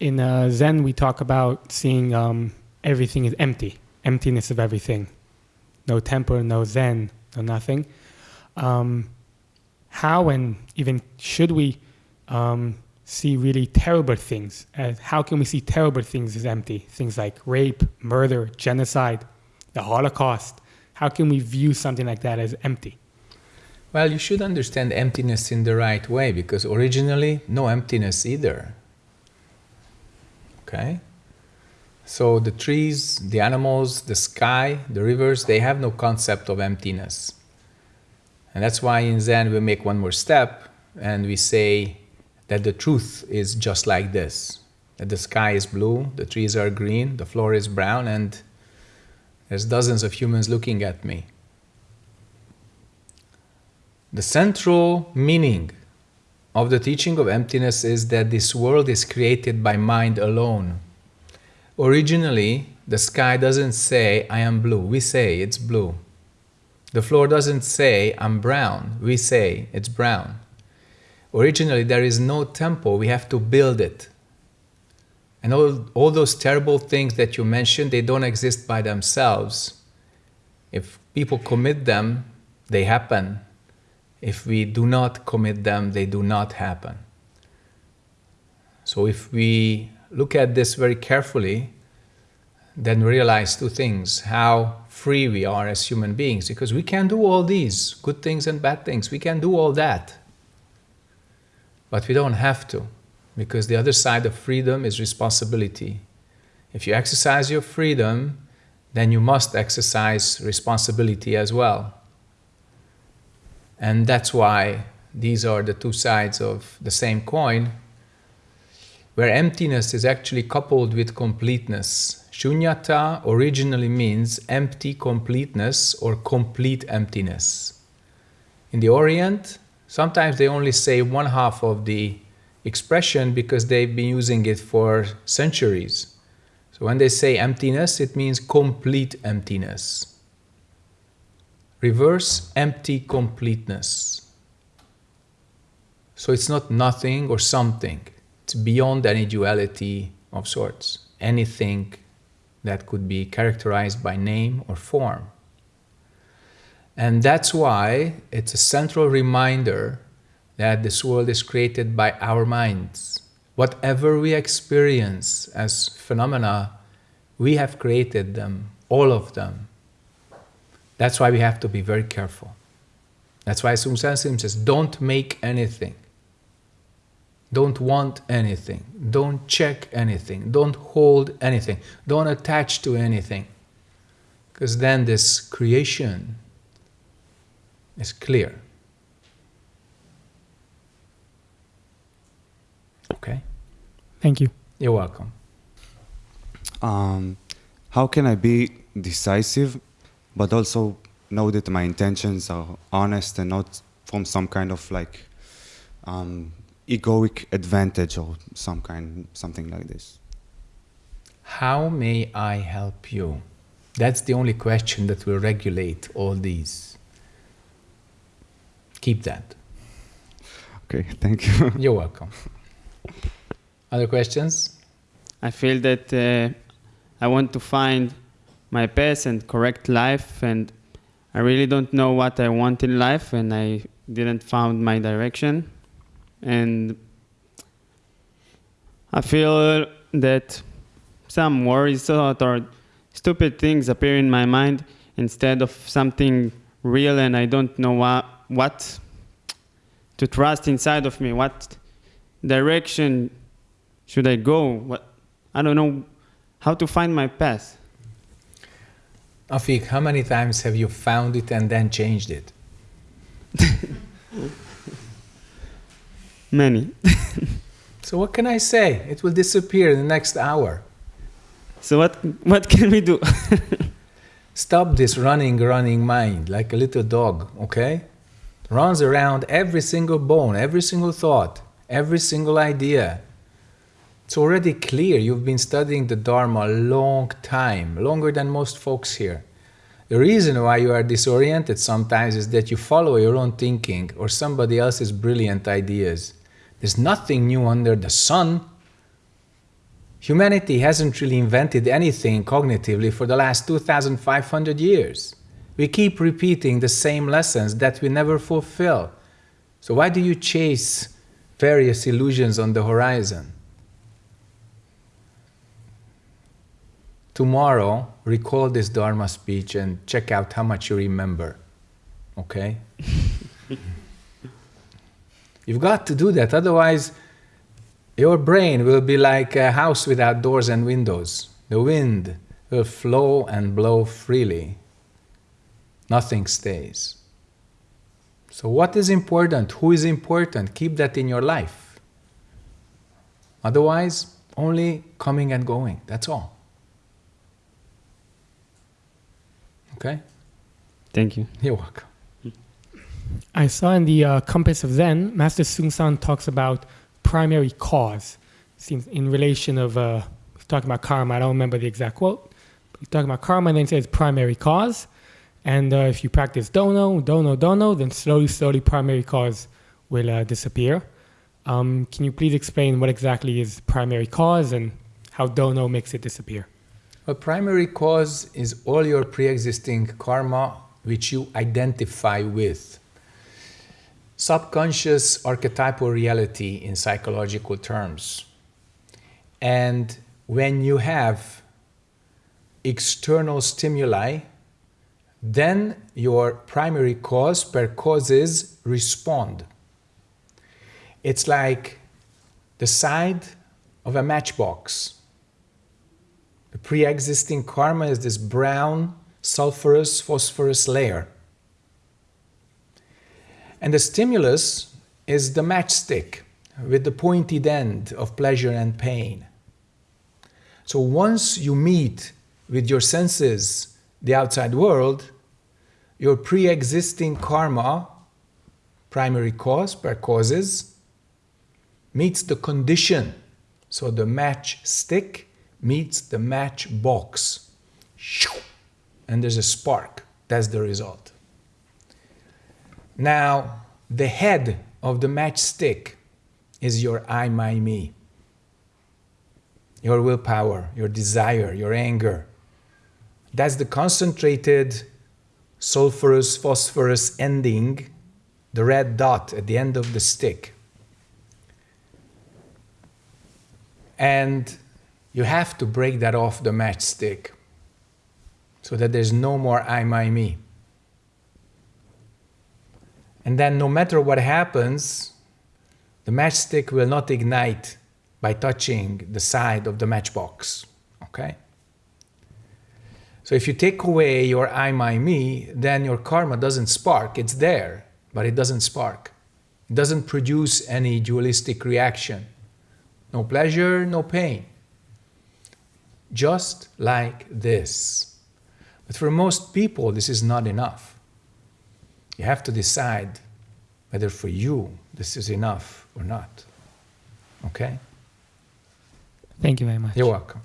in uh, Zen, we talk about seeing um, everything is empty, emptiness of everything. No temper, no Zen, no nothing. Um, how and even should we um, see really terrible things? Uh, how can we see terrible things as empty? Things like rape, murder, genocide, the Holocaust. How can we view something like that as empty? Well, you should understand emptiness in the right way because originally, no emptiness either. Okay? So the trees, the animals, the sky, the rivers, they have no concept of emptiness. And that's why in Zen we make one more step and we say that the truth is just like this. That the sky is blue, the trees are green, the floor is brown, and there's dozens of humans looking at me. The central meaning of the teaching of emptiness is that this world is created by mind alone. Originally, the sky doesn't say, I am blue. We say it's blue. The floor doesn't say, I'm brown. We say it's brown. Originally, there is no temple. We have to build it. And all, all those terrible things that you mentioned, they don't exist by themselves. If people commit them, they happen. If we do not commit them, they do not happen. So if we look at this very carefully, then realize two things, how free we are as human beings, because we can do all these, good things and bad things, we can do all that. But we don't have to, because the other side of freedom is responsibility. If you exercise your freedom, then you must exercise responsibility as well. And that's why these are the two sides of the same coin, where emptiness is actually coupled with completeness. Shunyata originally means empty completeness or complete emptiness. In the Orient, sometimes they only say one half of the expression because they've been using it for centuries. So when they say emptiness, it means complete emptiness reverse empty completeness. So it's not nothing or something. It's beyond any duality of sorts. Anything that could be characterized by name or form. And that's why it's a central reminder that this world is created by our minds. Whatever we experience as phenomena, we have created them, all of them, that's why we have to be very careful. That's why Aung San Suu says, don't make anything. Don't want anything. Don't check anything. Don't hold anything. Don't attach to anything. Because then this creation is clear. Okay? Thank you. You're welcome. Um, how can I be decisive but also know that my intentions are honest and not from some kind of like um, egoic advantage or some kind, something like this. How may I help you? That's the only question that will regulate all these. Keep that. Okay, thank you. You're welcome. Other questions? I feel that uh, I want to find my path and correct life and I really don't know what I want in life and I didn't found my direction and I feel that some worries thought or stupid things appear in my mind instead of something real and I don't know what, what to trust inside of me, what direction should I go, what, I don't know how to find my path. Afik, how many times have you found it and then changed it? Many. so what can I say? It will disappear in the next hour. So what, what can we do? Stop this running, running mind like a little dog, okay? Runs around every single bone, every single thought, every single idea. It's already clear you've been studying the Dharma a long time, longer than most folks here. The reason why you are disoriented sometimes is that you follow your own thinking or somebody else's brilliant ideas. There's nothing new under the sun. Humanity hasn't really invented anything cognitively for the last 2,500 years. We keep repeating the same lessons that we never fulfill. So, why do you chase various illusions on the horizon? Tomorrow, recall this Dharma speech and check out how much you remember. Okay? You've got to do that, otherwise, your brain will be like a house without doors and windows. The wind will flow and blow freely. Nothing stays. So, what is important? Who is important? Keep that in your life. Otherwise, only coming and going. That's all. Okay? Thank you. You're welcome. I saw in the uh, Compass of Zen, Master Seung Sahn talks about primary cause. Seems in relation of uh, he's talking about karma. I don't remember the exact quote. But he's talking about karma, and then he says primary cause. And uh, if you practice dono, dono, dono, then slowly, slowly, primary cause will uh, disappear. Um, can you please explain what exactly is primary cause and how dono makes it disappear? A primary cause is all your pre existing karma which you identify with. Subconscious archetypal reality in psychological terms. And when you have external stimuli, then your primary cause per causes respond. It's like the side of a matchbox. The pre existing karma is this brown, sulfurous, phosphorus layer. And the stimulus is the matchstick with the pointed end of pleasure and pain. So once you meet with your senses the outside world, your pre existing karma, primary cause, per causes, meets the condition. So the matchstick meets the matchbox. And there's a spark. That's the result. Now, the head of the matchstick is your I, my, me. Your willpower, your desire, your anger. That's the concentrated sulfurous, phosphorus ending, the red dot at the end of the stick. And you have to break that off the matchstick so that there's no more I, my, me. And then, no matter what happens, the matchstick will not ignite by touching the side of the matchbox. Okay? So, if you take away your I, my, me, then your karma doesn't spark. It's there, but it doesn't spark. It doesn't produce any dualistic reaction. No pleasure, no pain. Just like this. But for most people, this is not enough. You have to decide whether for you this is enough or not. Okay? Thank you very much. You're welcome.